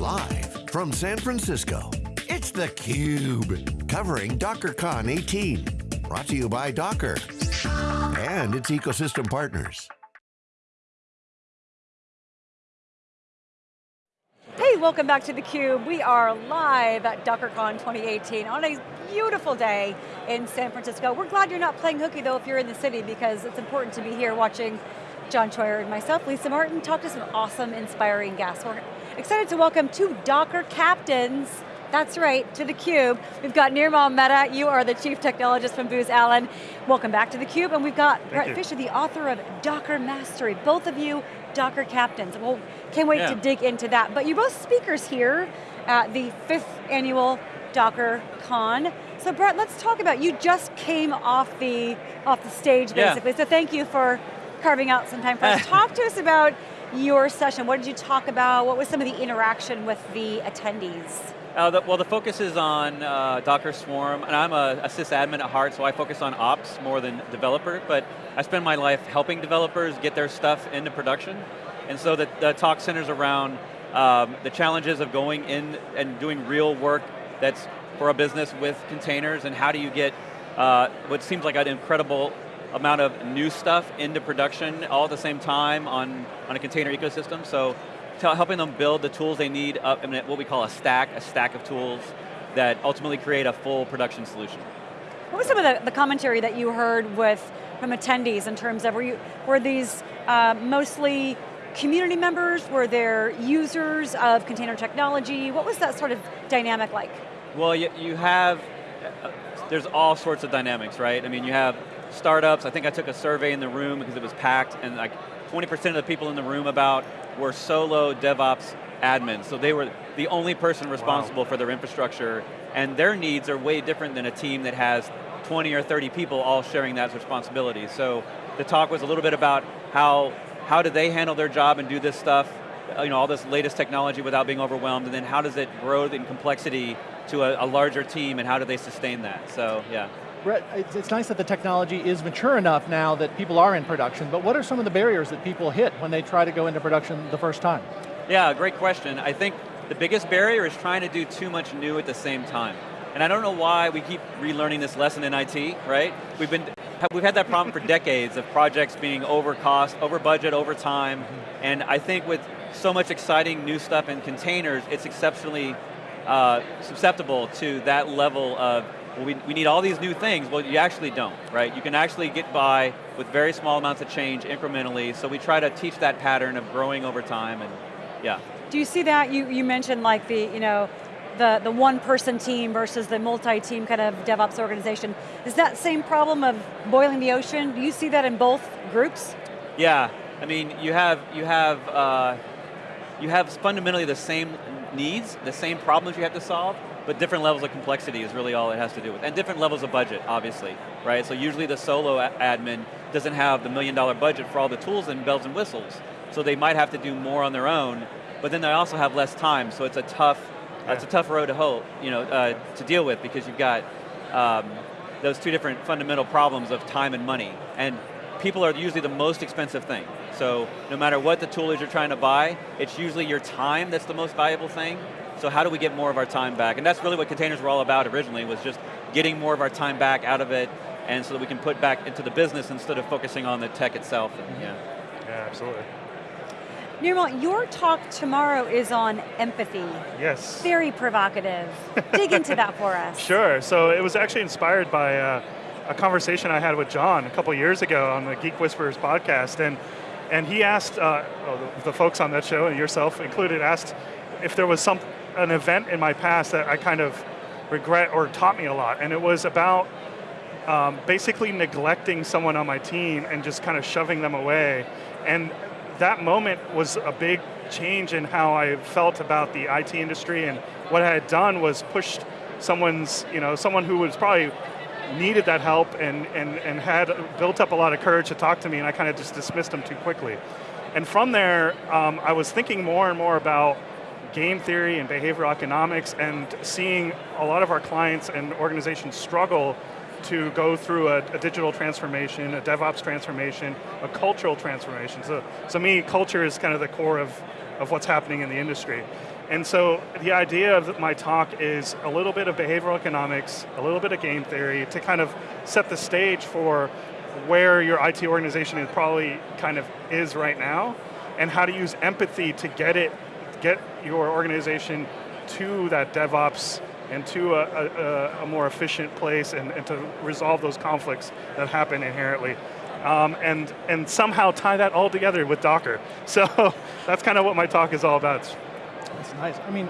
Live from San Francisco, it's theCUBE. Covering DockerCon 18. Brought to you by Docker and its ecosystem partners. Hey, welcome back to theCUBE. We are live at DockerCon 2018 on a beautiful day in San Francisco. We're glad you're not playing hooky though if you're in the city because it's important to be here watching John Troyer and myself, Lisa Martin, talk to some awesome, inspiring guests. We're excited to welcome two Docker captains that's right, to theCUBE. We've got Nirmal Mehta, you are the Chief Technologist from Booz Allen. Welcome back to theCUBE, and we've got Thank Bret you. Fisher, the author of Docker Mastery. Both of you, Docker captains. Well, can't wait Yeah. to dig into that. But you're both speakers here at the fifth annual Docker Con. So Bret, let's talk about, you just came off the, off the stage Yeah. basically, so thank you for carving out some time for us. talk to us about your session. What did you talk about? What was some of the interaction with the attendees? Uh, the, well, the focus is on uh, Docker Swarm, and I'm a, a sysadmin at heart, so I focus on ops more than developer, but I spend my life helping developers get their stuff into production, and so the, the talk centers around um, the challenges of going in and doing real work that's for a business with containers, and how do you get uh, what seems like an incredible amount of new stuff into production all at the same time on, on a container ecosystem, so helping them build the tools they need up in what we call a stack, a stack of tools that ultimately create a full production solution. What was some of the, the commentary that you heard with from attendees in terms of, were, you, were these uh, mostly community members? Were there users of container technology? What was that sort of dynamic like? Well, you, you have, uh, there's all sorts of dynamics, right? I mean, you have startups, I think I took a survey in the room because it was packed, and like 20% of the people in the room about were solo DevOps admins, so they were the only person responsible for their infrastructure, and their needs are way different than a team that has 20 or 30 people all sharing that responsibility. So the talk was a little bit about how, how do they handle their job and do this stuff, uh, you know, all this latest technology without being overwhelmed, and then how does it grow in complexity to a, a larger team, and how do they sustain that? So, yeah. It's, it's nice that the technology is mature enough now that people are in production, but what are some of the barriers that people hit when they try to go into production the first time? Yeah, great question. I think the biggest barrier is trying to do too much new at the same time. And I don't know why we keep relearning this lesson in IT, right? We've been, we've had that problem for decades of projects being over cost, over budget, over time, and I think with so much exciting new stuff in containers, it's exceptionally uh, susceptible to that level of, well, we, we need all these new things, well you actually don't, right? You can actually get by with very small amounts of change incrementally, so we try to teach that pattern of growing over time, and yeah. Do you see that? You, you mentioned like the, you know, the, the one person team versus the multi-team kind of DevOps organization. Is that same problem of boiling the ocean? Do you see that in both groups? Yeah, I mean, you have, you have, uh, you have fundamentally the same needs, the same problems you have to solve, but different levels of complexity is really all it has to do with. And different levels of budget, obviously, right? So usually the solo admin doesn't have the million dollar budget for all the tools and bells and whistles. So they might have to do more on their own, but then they also have less time, so it's a tough, Yeah. it's a tough road to hoe, you know, uh, to deal with because you've got um, those two different fundamental problems of time and money. And people are usually the most expensive thing. So no matter what the tool is you're trying to buy, it's usually your time that's the most valuable thing. So how do we get more of our time back? And that's really what containers were all about originally, was just getting more of our time back out of it, and so that we can put back into the business instead of focusing on the tech itself. And, yeah. Yeah, absolutely. Nirmal, your talk tomorrow is on empathy. Yes. Very provocative. Dig into that for us. Sure, so it was actually inspired by uh, a conversation I had with John a couple years ago on the Geek Whisperers podcast, and and he asked, uh, well, the, the folks on that show, and yourself included, asked if there was some an event in my past that I kind of regret or taught me a lot, and it was about um, basically neglecting someone on my team and just kind of shoving them away. And that moment was a big change in how I felt about the IT industry and what I had done was pushed someone's, you know, someone who was probably needed that help and, and, and had built up a lot of courage to talk to me and I kind of just dismissed them too quickly. And from there, um, I was thinking more and more about game theory and behavioral economics and seeing a lot of our clients and organizations struggle to go through a, a, digital transformation, a DevOps transformation, a cultural transformation. So, so me, culture is kind of the core of, of what's happening in the industry. And so the idea of my talk is a little bit of behavioral economics, a little bit of game theory to kind of set the stage for where your IT organization is probably kind of is right now, and how to use empathy to get it, get your organization to that DevOps and to a, a, a more efficient place and, and, to resolve those conflicts that happen inherently. Um, and, and somehow tie that all together with Docker. So that's kind of what my talk is all about. That's nice. I mean,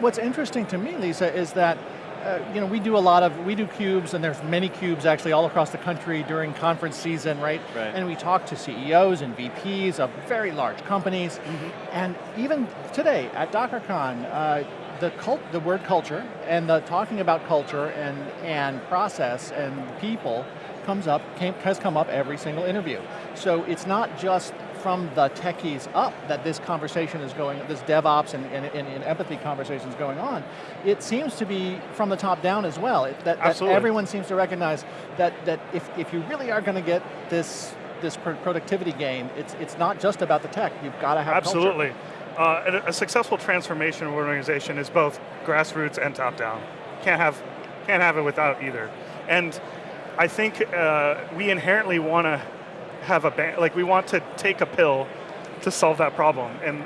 what's interesting to me, Lisa, is that uh, you know, we do a lot of, we do cubes and there's many cubes actually all across the country during conference season, right? right. And we talk to CEOs and VPs of very large companies. Mm -hmm. And even today at DockerCon, uh, the, cult, the word culture and the talking about culture and, and process and people comes up, came, has come up every single interview. So it's not just from the techies up that this conversation is going, this DevOps and, and, and, empathy conversation is going on. It seems to be from the top down as well. It, that, that everyone seems to recognize that, that if, if you really are going to get this this productivity gain, it's, it's not just about the tech, you've got to have Absolutely. Uh, a successful transformation of an organization is both grassroots and top down. Can't have, can't have it without either. And I think uh, we inherently want to have a, like we want to take a pill to solve that problem. And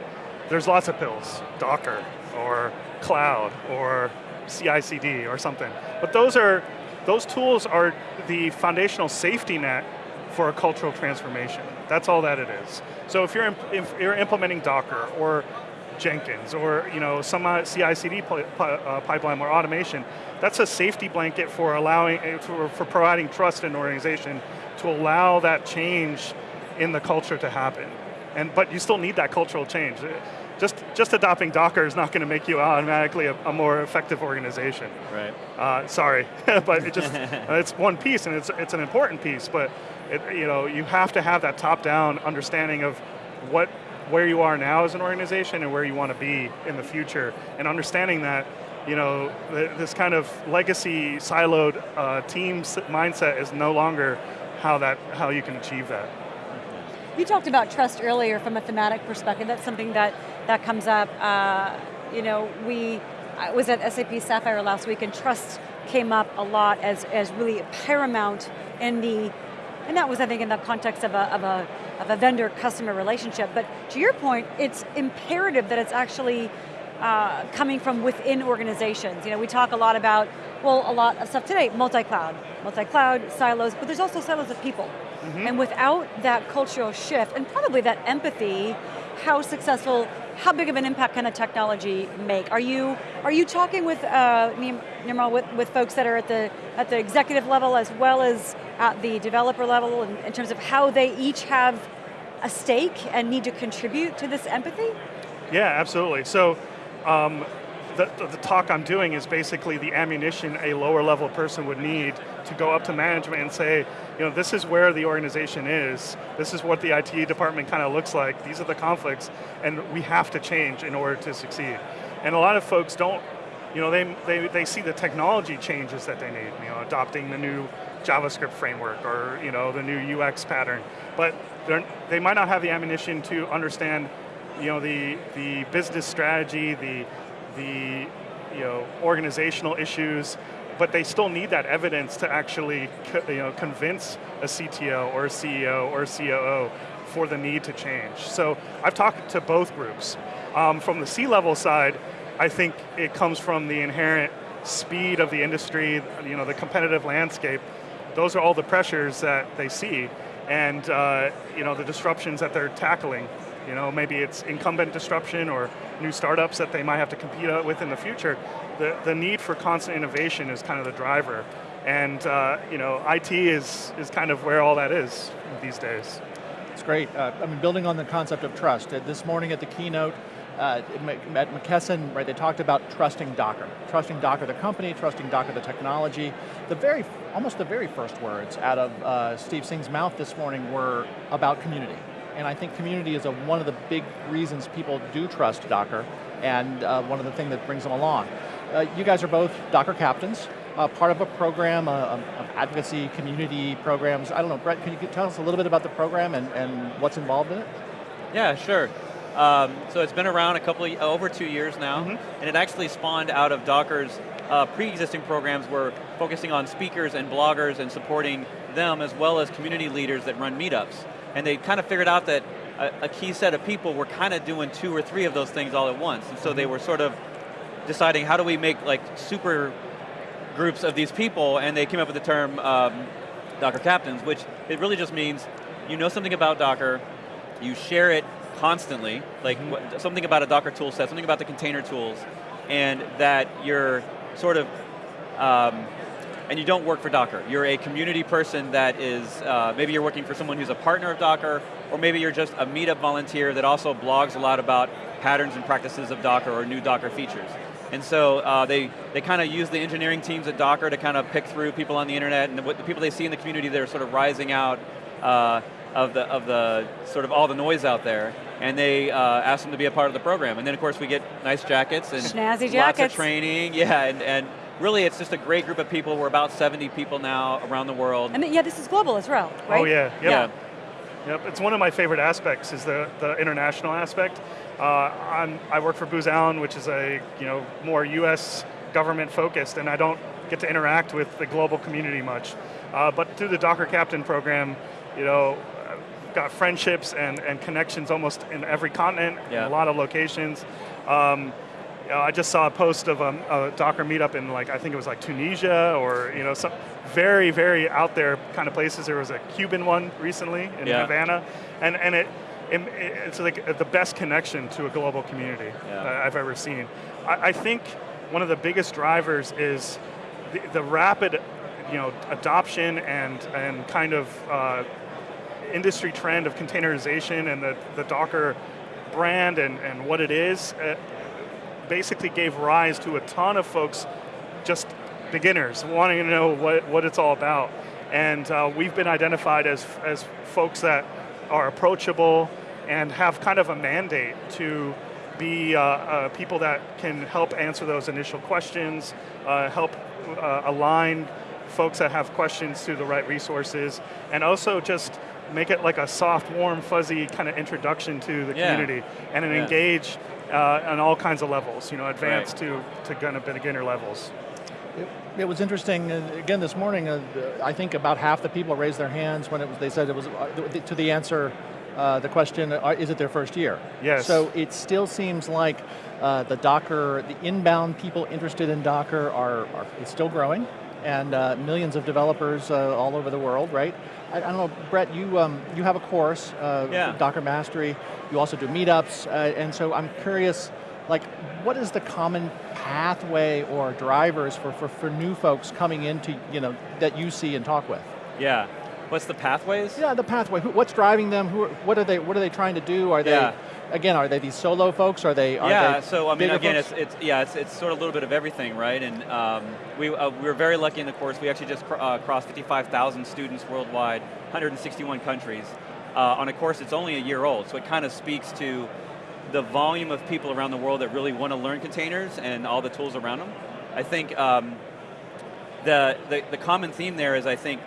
there's lots of pills, Docker, or cloud, or CI/CD, or something. But those are, those tools are the foundational safety net for a cultural transformation. That's all that it is. So if you're, if you're implementing Docker, or Jenkins, or you know, some uh, CI/CD uh, pipeline or automation, that's a safety blanket for allowing, for, for providing trust in an organization to allow that change in the culture to happen. And, but you still need that cultural change. Just, just adopting Docker is not going to make you automatically a, a more effective organization. Right. Uh, sorry, but it just, it's one piece and it's, it's an important piece, but it, you, know, you have to have that top-down understanding of what, where you are now as an organization and where you want to be in the future, and understanding that you know, this kind of legacy siloed uh, team mindset is no longer how, that, how you can achieve that. You talked about trust earlier from a thematic perspective. That's something that, that comes up. Uh, you know, we, I was at SAP Sapphire last week and trust came up a lot as, as really paramount in the, and that was I think in the context of a, of a, of a vendor-customer relationship. But to your point, it's imperative that it's actually uh, coming from within organizations. You know, we talk a lot about, well, a lot of stuff today, multi-cloud. Multi-cloud, silos, but there's also silos of people. Mm -hmm. And without that cultural shift, and probably that empathy, how successful, how big of an impact can a technology make? Are you are you talking with uh, with, with folks that are at the at the executive level as well as at the developer level in, in terms of how they each have a stake and need to contribute to this empathy? Yeah, absolutely. So um, the, the, talk I'm doing is basically the ammunition a lower level person would need to go up to management and say, you know, this is where the organization is, this is what the IT department kind of looks like, these are the conflicts, and we have to change in order to succeed. And a lot of folks don't, you know, they, they, they see the technology changes that they need, you know, adopting the new JavaScript framework or, you know, the new UX pattern, but they might not have the ammunition to understand you know, the, the business strategy, the, the you know, organizational issues, but they still need that evidence to actually you know, convince a CTO or a CEO or a COO for the need to change. So I've talked to both groups. Um, from the C-level side, I think it comes from the inherent speed of the industry, you know, the competitive landscape. Those are all the pressures that they see and uh, you know, the disruptions that they're tackling. You know, maybe it's incumbent disruption or new startups that they might have to compete with in the future. The, the need for constant innovation is kind of the driver. And uh, you know, IT is, is kind of where all that is these days. It's great. Uh, I mean, building on the concept of trust. Uh, this morning at the keynote, uh, at McKesson, right, they talked about trusting Docker. Trusting Docker the company, trusting Docker the technology. The very, almost the very first words out of uh, Steve Singh's mouth this morning were about community and I think community is a, one of the big reasons people do trust Docker, and uh, one of the things that brings them along. Uh, you guys are both Docker captains, uh, part of a program uh, of advocacy, community programs. I don't know, Bret, can you tell us a little bit about the program and, and what's involved in it? Yeah, sure. Um, so it's been around a couple of, over two years now, Mhm. and it actually spawned out of Docker's uh, pre-existing programs were focusing on speakers and bloggers and supporting them as well as community leaders that run meetups. And they kind of figured out that a, a key set of people were kind of doing two or three of those things all at once. And so they were sort of deciding how do we make like super groups of these people, and they came up with the term um, Docker captains, which it really just means you know something about Docker, you share it constantly, like what, something about a Docker tool set, something about the container tools, and that you're sort of, um, and you don't work for Docker. You're a community person that is, uh, maybe you're working for someone who's a partner of Docker, or maybe you're just a meetup volunteer that also blogs a lot about patterns and practices of Docker or new Docker features. And so uh, they, they kind of use the engineering teams at Docker to kind of pick through people on the internet and what the people they see in the community that are sort of rising out uh, of, the, of the sort of all the noise out there. And they uh, ask them to be a part of the program. And then of course we get nice jackets and Snazzy lots of training. Yeah, and, and really it's just a great group of people. We're about 70 people now around the world. And yeah, this is global as well, right? Oh yeah, yep. Yeah. Yep, it's one of my favorite aspects is the, the international aspect. Uh, I'm, I work for Booz Allen, which is a you know more U.S. government focused, and I don't get to interact with the global community much. Uh, but through the Docker Captain program, you know, I've got friendships and, and connections almost in every continent, Yeah. a lot of locations. Um, you know, I just saw a post of a, a Docker meetup in like I think it was like Tunisia or you know some very very out there kind of places. There was a Cuban one recently in Yeah. Havana, and and it, it it's like the best connection to a global community Yeah. I've ever seen. I, I think one of the biggest drivers is the, the rapid you know adoption and and kind of uh, industry trend of containerization and the, the Docker brand and, and what it is uh, basically gave rise to a ton of folks, just beginners, wanting to know what, what it's all about. And uh, we've been identified as, as folks that are approachable and have kind of a mandate to be uh, uh, people that can help answer those initial questions, uh, help uh, align folks that have questions to the right resources, and also just make it like a soft, warm, fuzzy kind of introduction to the Yeah. community and an Yeah. engage uh, on all kinds of levels, you know, advanced to, to kind of beginner levels. It, it was interesting, again this morning, uh, I think about half the people raised their hands when it was, they said it was, uh, to the answer, uh, the question, uh, is it their first year? Yes. So it still seems like uh, the Docker, the inbound people interested in Docker are, are it's still growing, and uh, millions of developers uh, all over the world, right? I, I don't know, Bret, you, um, you have a course, uh, Yeah. Docker Mastery, you also do meetups, uh, and so I'm curious, like, what is the common pathway or drivers for, for, for new folks coming into, you know, that you see and talk with? Yeah. What's the pathways? Yeah, the pathway. Who, what's driving them? Who, what are they? What are they trying to do? Are Yeah. they, again, are they these solo folks? Are they? Are yeah, they so I mean, again, folks? it's, it's yeah, it's, it's sort of a little bit of everything, right? And um, we uh, we were very lucky in the course. We actually just cr- uh, crossed 55,000 students worldwide, 161 countries, uh, on a course that's only a year old. So it kind of speaks to the volume of people around the world that really want to learn containers and all the tools around them. I think um, the, the the common theme there is I think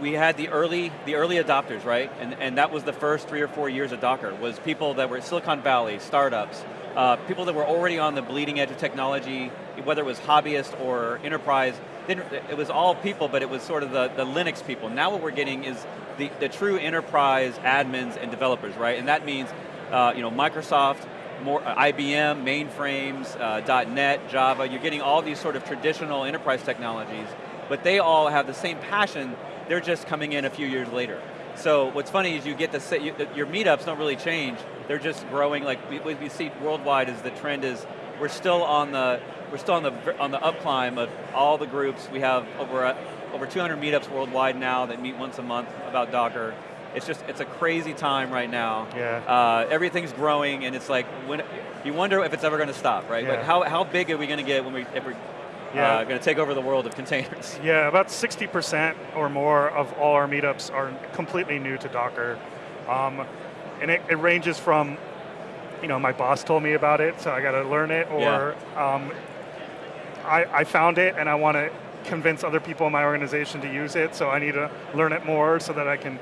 we had the early the early adopters, right? And and that was the first three or four years of Docker was people that were Silicon Valley startups, uh, people that were already on the bleeding edge of technology, whether it was hobbyist or enterprise. It was all people, but it was sort of the, the Linux people. Now what we're getting is the, the true enterprise admins and developers, right? And that means uh, you know Microsoft, more uh, IBM, mainframes, uh, .NET, Java. You're getting all these sort of traditional enterprise technologies, but they all have the same passion. They're just coming in a few years later. So what's funny is you get to say, you, your meetups don't really change. They're just growing. Like we, we see worldwide is the trend is we're still on the we're still on the on the up climb of all the groups. We have over over 200 meetups worldwide now that meet once a month about Docker. It's just it's a crazy time right now. Yeah. Uh, everything's growing, and it's like when you wonder if it's ever going to stop, right? Like Yeah. how how big are we going to get when we if we're Yeah. uh, going to take over the world of containers? Yeah, about 60% or more of all our meetups are completely new to Docker. Um, and it, it ranges from, you know, my boss told me about it, so I got to learn it, or um, I, I found it and I want to convince other people in my organization to use it, so I need to learn it more so that I can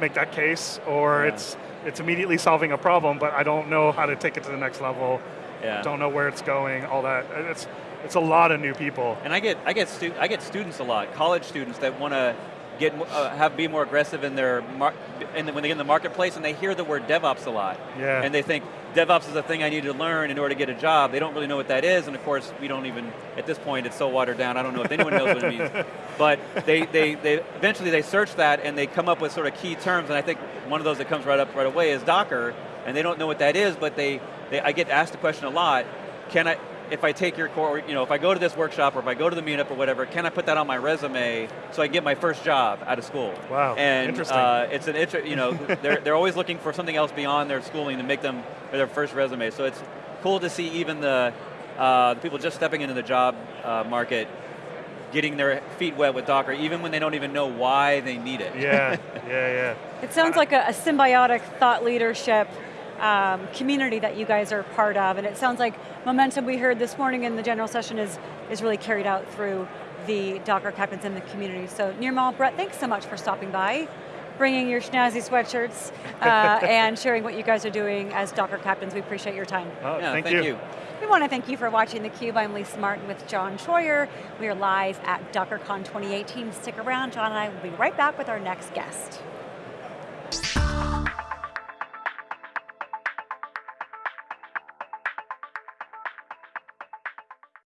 make that case, or Yeah. it's it's immediately solving a problem, but I don't know how to take it to the next level. Yeah. Don't know where it's going. All that. It's it's a lot of new people. And I get I get stu- I get students a lot, college students that want to get uh, have be more aggressive in their mar- in the, when they get in the marketplace and they hear the word DevOps a lot. Yeah. And they think DevOps is a thing I need to learn in order to get a job. They don't really know what that is, and of course we don't even at this point it's so watered down. I don't know if anyone knows what it means. But they, they, they eventually they search that and they come up with sort of key terms. And I think one of those that comes right up right away is Docker, and they don't know what that is, but they, they I get asked the question a lot. Can I if I take your core, you know, if I go to this workshop or if I go to the meetup or whatever, can I put that on my resume so I get my first job out of school? Wow, and interesting. Uh, it's an inter- you know, they're they're always looking for something else beyond their schooling to make them their first resume. So it's cool to see even the uh, the people just stepping into the job uh, market getting their feet wet with Docker, even when they don't even know why they need it. Yeah, yeah, yeah. It sounds like a, a symbiotic thought leadership um, community that you guys are part of, and it sounds like momentum we heard this morning in the general session is, is really carried out through the Docker captains in the community. So Nirmal, Bret, thanks so much for stopping by, bringing your snazzy sweatshirts, uh, and sharing what you guys are doing as Docker captains. We appreciate your time. Oh, Yeah, thank, thank you. you. We want to thank you for watching theCUBE. I'm Lisa Martin with John Troyer. We are live at DockerCon 2018. Stick around, John and I will be right back with our next guest.